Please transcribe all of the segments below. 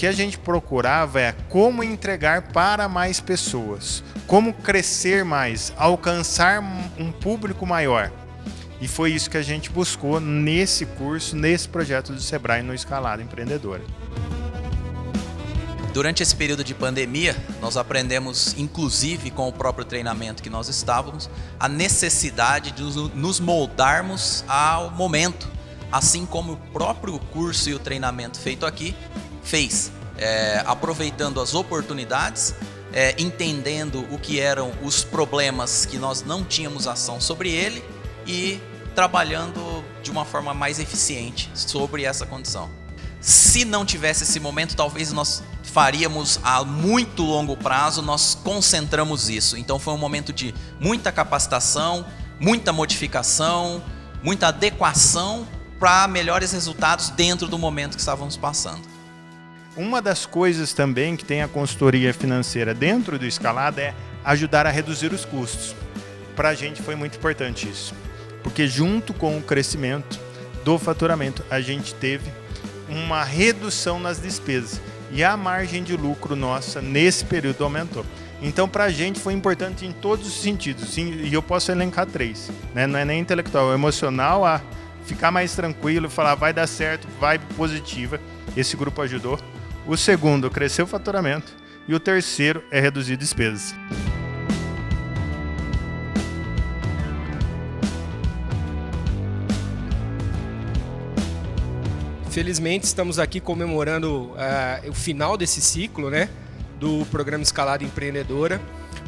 que a gente procurava é como entregar para mais pessoas, como crescer mais, alcançar um público maior. E foi isso que a gente buscou nesse curso, nesse projeto do Sebrae no Escalada Empreendedora. Durante esse período de pandemia, nós aprendemos, inclusive com o próprio treinamento que nós estávamos, a necessidade de nos moldarmos ao momento, assim como o próprio curso e o treinamento feito aqui fez, é, aproveitando as oportunidades, é, entendendo o que eram os problemas que nós não tínhamos ação sobre ele e trabalhando de uma forma mais eficiente sobre essa condição. Se não tivesse esse momento, talvez nós faríamos a muito longo prazo, nós concentramos isso. Então foi um momento de muita capacitação, muita modificação, muita adequação para melhores resultados dentro do momento que estávamos passando. Uma das coisas também que tem a consultoria financeira dentro do Escalada é ajudar a reduzir os custos. Para a gente foi muito importante isso, porque junto com o crescimento do faturamento, a gente teve uma redução nas despesas e a margem de lucro nossa nesse período aumentou. Então, para a gente foi importante em todos os sentidos, e eu posso elencar três. Né? Não é nem intelectual, é emocional, a ficar mais tranquilo, falar vai dar certo, vai positiva. Esse grupo ajudou. O segundo, crescer o faturamento. E o terceiro é reduzir despesas. Felizmente estamos aqui comemorando uh, o final desse ciclo, né, do programa Escalada Empreendedora.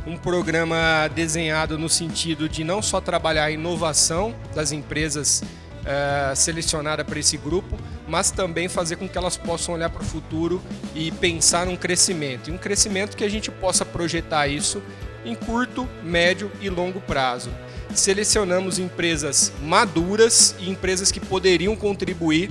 Um programa desenhado no sentido de não só trabalhar a inovação das empresas uh, selecionadas para esse grupo, mas também fazer com que elas possam olhar para o futuro e pensar num crescimento. E um crescimento que a gente possa projetar isso em curto, médio e longo prazo. Selecionamos empresas maduras e empresas que poderiam contribuir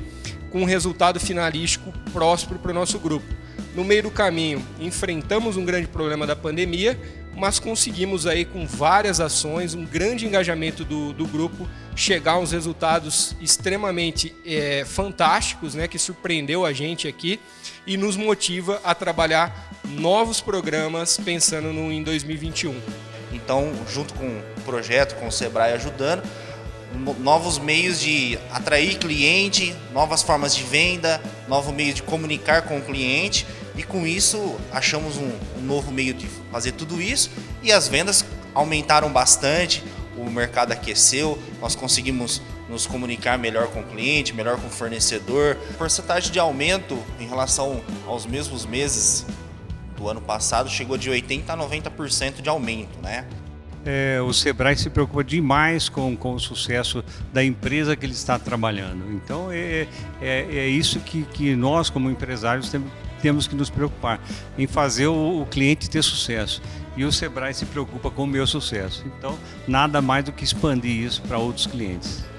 com um resultado finalístico próspero para o nosso grupo. No meio do caminho, enfrentamos um grande problema da pandemia, mas conseguimos aí com várias ações, um grande engajamento do, do grupo, chegar a uns resultados extremamente é, fantásticos, né, que surpreendeu a gente aqui e nos motiva a trabalhar novos programas pensando no, em 2021. Então, junto com o projeto, com o Sebrae ajudando, novos meios de atrair cliente, novas formas de venda, novo meio de comunicar com o cliente e com isso achamos um, um novo meio de fazer tudo isso e as vendas aumentaram bastante, o mercado aqueceu, nós conseguimos nos comunicar melhor com o cliente, melhor com o fornecedor. A porcentagem de aumento em relação aos mesmos meses do ano passado chegou de 80% a 90% de aumento, né? é, o Sebrae se preocupa demais com, com o sucesso da empresa que ele está trabalhando. Então é, é, é isso que, que nós, como empresários, temos, temos que nos preocupar, em fazer o, o cliente ter sucesso. E o Sebrae se preocupa com o meu sucesso. Então, nada mais do que expandir isso para outros clientes.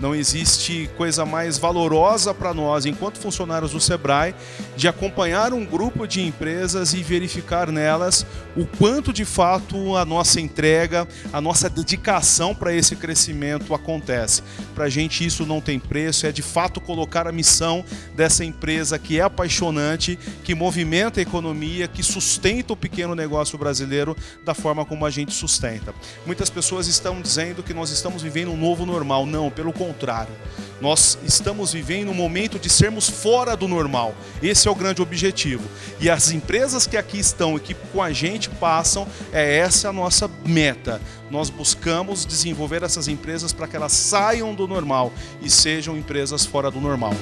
Não existe coisa mais valorosa para nós, enquanto funcionários do Sebrae, de acompanhar um grupo de empresas e verificar nelas o quanto de fato a nossa entrega, a nossa dedicação para esse crescimento acontece. Para a gente isso não tem preço, é de fato colocar a missão dessa empresa que é apaixonante, que movimenta a economia, que sustenta o pequeno negócio brasileiro da forma como a gente sustenta. Muitas pessoas estão dizendo que nós estamos vivendo um novo normal. Não, pelo contrário contrário. Nós estamos vivendo um momento de sermos fora do normal. Esse é o grande objetivo. E as empresas que aqui estão e que com a gente passam, é essa a nossa meta. Nós buscamos desenvolver essas empresas para que elas saiam do normal e sejam empresas fora do normal.